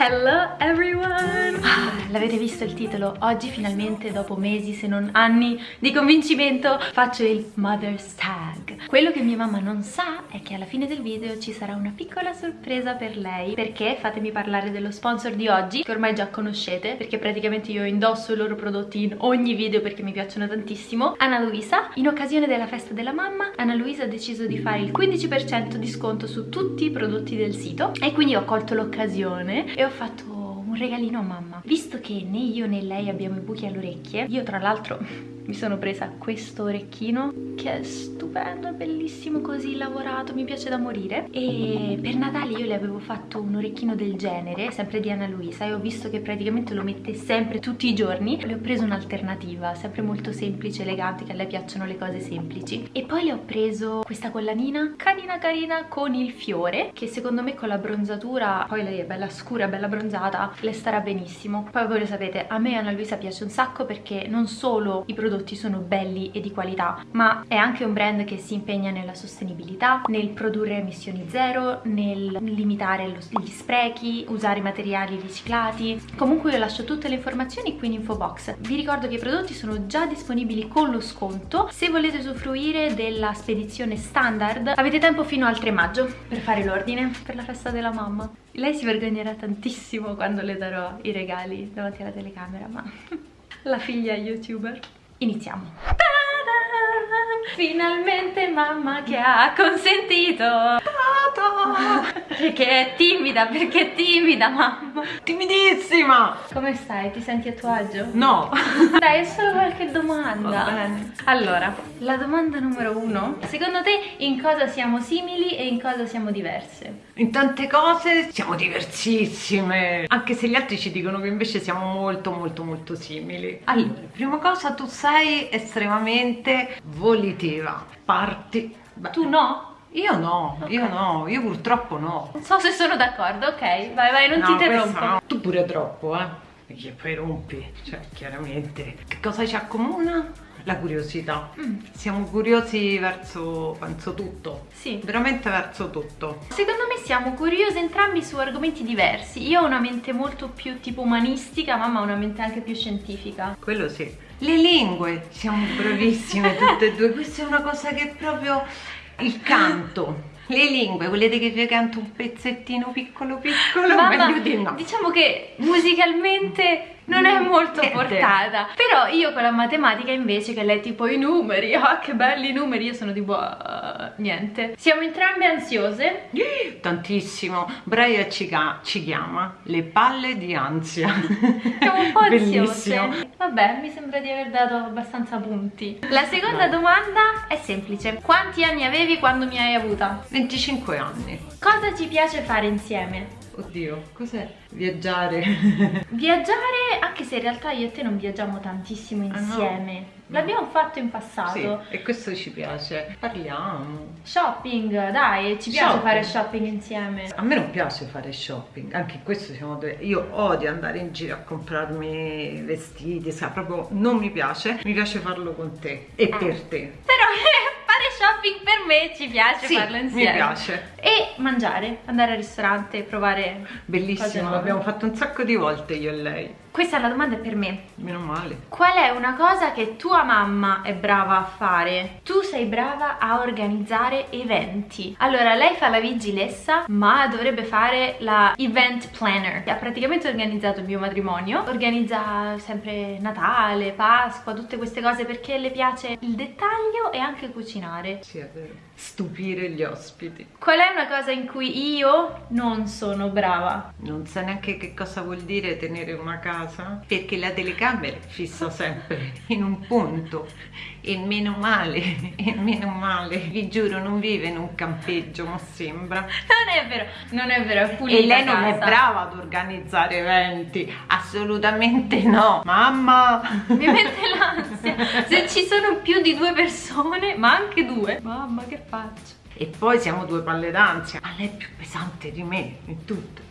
Hello everyone! Ah, L'avete visto il titolo? Oggi finalmente dopo mesi se non anni di convincimento faccio il Mother's Tag. Quello che mia mamma non sa è che alla fine del video ci sarà una piccola sorpresa per lei perché fatemi parlare dello sponsor di oggi che ormai già conoscete perché praticamente io indosso i loro prodotti in ogni video perché mi piacciono tantissimo. Anna Luisa, in occasione della festa della mamma, Anna Luisa ha deciso di fare il 15% di sconto su tutti i prodotti del sito e quindi ho colto l'occasione e ho fatto un regalino a mamma. Visto che né io né lei abbiamo i buchi alle orecchie io tra l'altro mi sono presa questo orecchino che è stupendo, è bellissimo così lavorato, mi piace da morire. E per Natale io le avevo fatto un orecchino del genere, sempre di Anna Luisa e ho visto che praticamente lo mette sempre tutti i giorni. Le ho preso un'alternativa, sempre molto semplice, elegante, che a lei piacciono le cose semplici. E poi le ho preso questa collanina carina carina con il fiore che secondo me con la bronzatura, poi lei è bella scura, bella bronzata, le starà benissimo. Poi voi lo sapete, a me Anna Luisa piace un sacco perché non solo i prodotti prodotti sono belli e di qualità ma è anche un brand che si impegna nella sostenibilità nel produrre emissioni zero nel limitare lo, gli sprechi usare materiali riciclati. Comunque io lascio tutte le informazioni qui in info box vi ricordo che i prodotti sono già disponibili con lo sconto. Se volete usufruire della spedizione standard avete tempo fino al 3 maggio per fare l'ordine per la festa della mamma. Lei si vergognerà tantissimo quando le darò i regali davanti alla telecamera ma la figlia youtuber iniziamo. Finalmente mamma che ha consentito Perché è timida, perché è timida mamma Timidissima Come stai? Ti senti a tuo agio? No Dai, è solo qualche domanda Allora, la domanda numero uno Secondo te in cosa siamo simili e in cosa siamo diverse? In tante cose siamo diversissime Anche se gli altri ci dicono che invece siamo molto molto molto simili Allora, prima cosa tu sei estremamente volitiva Parti Beh. Tu no? Io no, okay. io no, io purtroppo no. Non so se sono d'accordo, ok, vai vai, non no, ti interrompo. No. Tu pure troppo, eh. Perché poi rompi, cioè chiaramente. Che cosa ci accomuna? La curiosità. Mm. Siamo curiosi verso, penso, tutto. Sì. Veramente verso tutto. Secondo me siamo curiosi entrambi su argomenti diversi. Io ho una mente molto più tipo umanistica, mamma ha una mente anche più scientifica. Quello sì. Le lingue, siamo bravissime tutte e due. Questa è una cosa che proprio il canto le lingue, volete che vi canto un pezzettino piccolo piccolo? Mamma, Meglio di no. diciamo che musicalmente non è molto portata. Però io con la matematica invece che lei tipo i numeri ah che belli i numeri io sono tipo uh, niente. Siamo entrambe ansiose. Tantissimo. Braia ci, ci, chiama. Le palle di ansia. Siamo un po' ansiose. Vabbè mi sembra di aver dato abbastanza punti. La seconda no. domanda è semplice. Quanti anni avevi quando mi hai avuta? 25 anni. Cosa ci piace fare insieme? Oddio, cos'è? Viaggiare. Viaggiare, anche se in realtà io e te non viaggiamo tantissimo insieme. Ah, no. L'abbiamo fatto in passato. Sì, e questo ci piace. Parliamo. Shopping, dai, ci piace shopping. fare shopping insieme. A me non piace fare shopping, anche questo siamo due. Io odio andare in giro a comprarmi vestiti, sa, proprio non mi piace. Mi piace farlo con te e eh. per te. Però shopping per me ci piace sì, farlo insieme. mi piace. E mangiare, andare al ristorante, provare Bellissimo, l'abbiamo fatto un sacco di volte io e lei. Questa è la domanda per me. Meno male. Qual è una cosa che tua mamma è brava a fare? Tu sei brava a organizzare eventi. Allora, lei fa la vigilessa, ma dovrebbe fare la event planner. Ha praticamente organizzato il mio matrimonio. Organizza sempre Natale, Pasqua, tutte queste cose perché le piace il dettaglio e anche cucinare. Sì, è vero. Stupire gli ospiti. Qual è una cosa in cui io non sono brava? Non sa neanche che cosa vuol dire tenere una casa casa perché la telecamera fissa sempre in un punto e meno male, e meno male, vi giuro non vive in un campeggio ma sembra non è vero, non è vero, è pulita e lei non casa. è brava ad organizzare eventi assolutamente no mamma mi mette l'ansia se ci sono più di due persone ma anche due mamma che faccio? E poi siamo due palle d'ansia. Ma lei è più pesante di me in tutto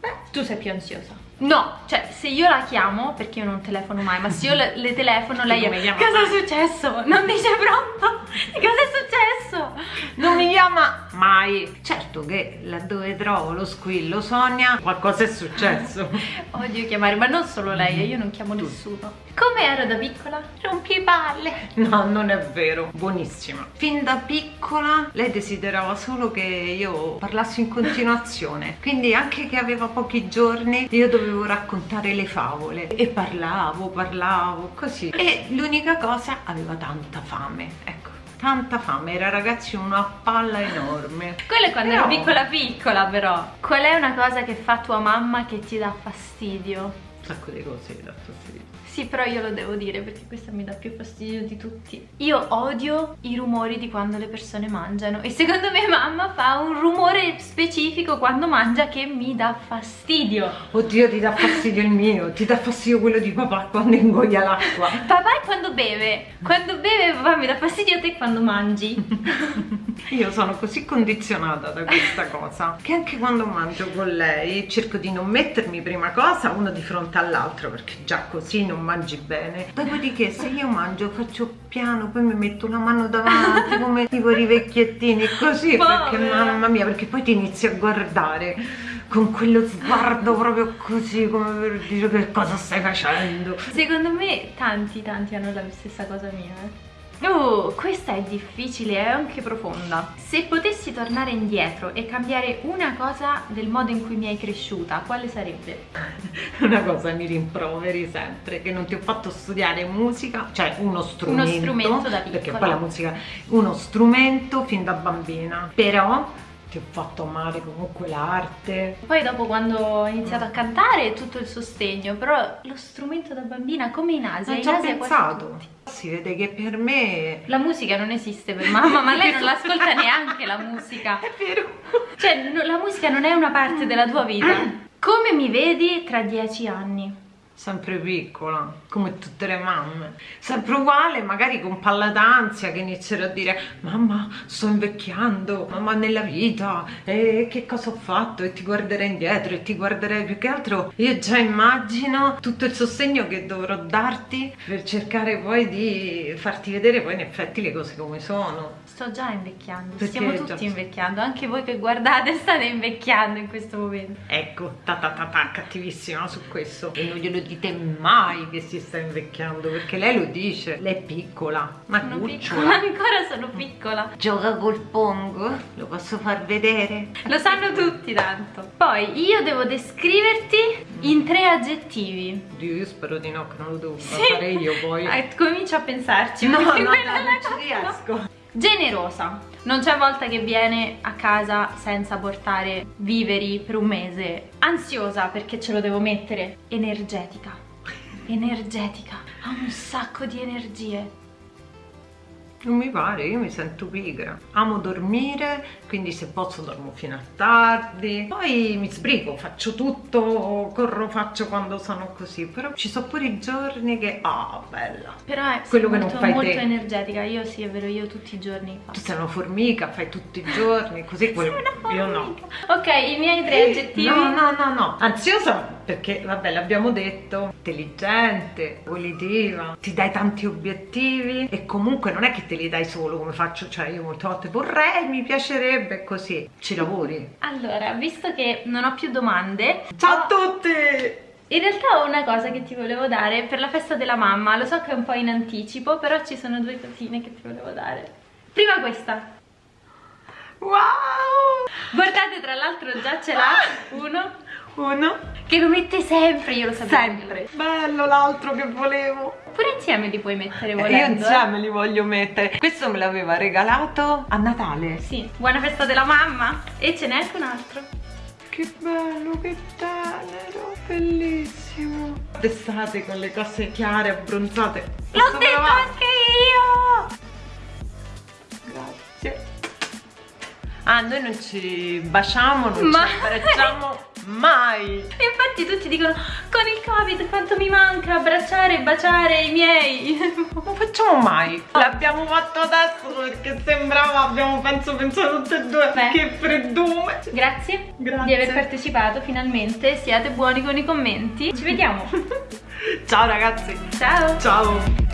Beh, tu sei più ansiosa. No, cioè se io la chiamo, perché io non telefono mai, ma se io le, le telefono lei è Cosa è successo? Non dice pronto? Cosa è successo? Non mi chiama mai. Certo che laddove trovo lo squillo Sonia, qualcosa è successo. Odio chiamare, ma non solo lei, io non chiamo nessuno. Come ero da piccola? Rompipalle. No, non è vero, buonissima. Fin da piccola lei desiderava solo che io parlassi in continuazione. Quindi anche che aveva pochi giorni io dovevo raccontare le favole. E parlavo, parlavo, così. E l'unica cosa, aveva tanta fame, ecco tanta fame, era ragazzi una palla enorme. Quello è quando però... ero piccola piccola però. Qual è una cosa che fa tua mamma che ti dà fastidio? Un sacco di cose che dà fastidio. Sì, però io lo devo dire perché questa mi dà più fastidio di tutti. Io odio i rumori di quando le persone mangiano e secondo me mamma fa un rumore specifico quando mangia che mi dà fastidio. Oddio, ti dà fastidio il mio, ti dà fastidio quello di papà quando ingoia l'acqua. Papà è quando beve, quando beve papà mi dà fastidio a te quando mangi. io sono così condizionata da questa cosa che anche quando mangio con lei cerco di non mettermi prima cosa uno di fronte all'altro perché già così non mangi bene. Dopodiché se io mangio faccio piano poi mi metto la mano davanti come tipo i vecchiettini così Povera. perché mamma mia perché poi ti inizi a guardare con quello sguardo proprio così come per dire che cosa stai facendo? Secondo me tanti tanti hanno la stessa cosa mia eh Oh, questa è difficile e anche profonda. Se potessi tornare indietro e cambiare una cosa del modo in cui mi hai cresciuta, quale sarebbe? Una cosa mi rimproveri sempre, che non ti ho fatto studiare musica, cioè uno strumento. Uno strumento da piccola. Perché poi la musica, uno strumento fin da bambina. Però ti ho fatto amare comunque l'arte. Poi dopo quando ho iniziato a cantare tutto il sostegno, però lo strumento da bambina come in Asia, non in Asia pensato. Si vede che per me... La musica non esiste per mamma, ma lei non l'ascolta neanche la musica. È vero. Cioè, la musica non è una parte della tua vita. Come mi vedi tra dieci anni? Sempre piccola, come tutte le mamme, sempre uguale, magari con palla d'ansia che inizierò a dire mamma sto invecchiando, mamma nella vita, e che cosa ho fatto? E ti guarderai indietro e ti guarderai più che altro, io già immagino tutto il sostegno che dovrò darti per cercare poi di farti vedere poi in effetti le cose come sono. Sto già invecchiando, Perché stiamo tutti già... invecchiando, anche voi che guardate state invecchiando in questo momento. Ecco, ta ta ta ta, cattivissima su questo. E non glielo dite mai che si sta invecchiando perché lei lo dice lei è piccola ma sono cucciola. ancora sono piccola. Gioca col pongo? Lo posso far vedere? Lo sanno tutti tanto. Poi io devo descriverti in tre aggettivi. Dio io spero di no che non lo devo sì. fare io poi. Eh, comincio a pensarci no no, no non ci riesco generosa. Non c'è volta che viene a casa senza portare viveri per un mese. Ansiosa perché ce lo devo mettere. Energetica. Energetica. Ha un sacco di energie non mi pare, io mi sento pigra. Amo dormire, quindi se posso dormo fino a tardi. Poi mi sbrigo, faccio tutto, corro, faccio quando sono così. Però ci sono pure i giorni che, ah, oh, bella. Però è quello molto, che non fai molto te. energetica. Io sì, è vero, io tutti i giorni faccio. Tu sei una formica, fai tutti i giorni, così quello... Io no. Ok, i miei tre aggettivi. No, no, no, no. Ansiosa perché vabbè l'abbiamo detto intelligente volitiva ti dai tanti obiettivi e comunque non è che te li dai solo come faccio cioè io molte volte vorrei mi piacerebbe così ci lavori allora visto che non ho più domande ciao a tutti in realtà ho una cosa che ti volevo dare per la festa della mamma, lo so che è un po' in anticipo, però ci sono due cosine che ti volevo dare. Prima questa. Wow! Guardate, tra l'altro già ce l'ha uno uno che lo mette sempre, io lo sapevo. Sempre. Bello l'altro che volevo. Pure insieme li puoi mettere volendo io insieme eh? li voglio mettere. Questo me l'aveva regalato a Natale. Sì, buona festa della mamma. E ce n'è anche un altro. Che bello, che tenero, bellissimo. D'estate con le cose chiare, abbronzate. L'ho detto anche io. Grazie. Ah noi non ci baciamo non Ma... ci abbracciamo mai e infatti tutti dicono con il covid quanto mi manca abbracciare e baciare i miei non facciamo mai. L'abbiamo fatto adesso perché sembrava abbiamo penso pensato tutte e due. Beh. che freddume grazie, grazie di aver partecipato finalmente. Siate buoni con i commenti. Ci vediamo. Ciao ragazzi. Ciao. Ciao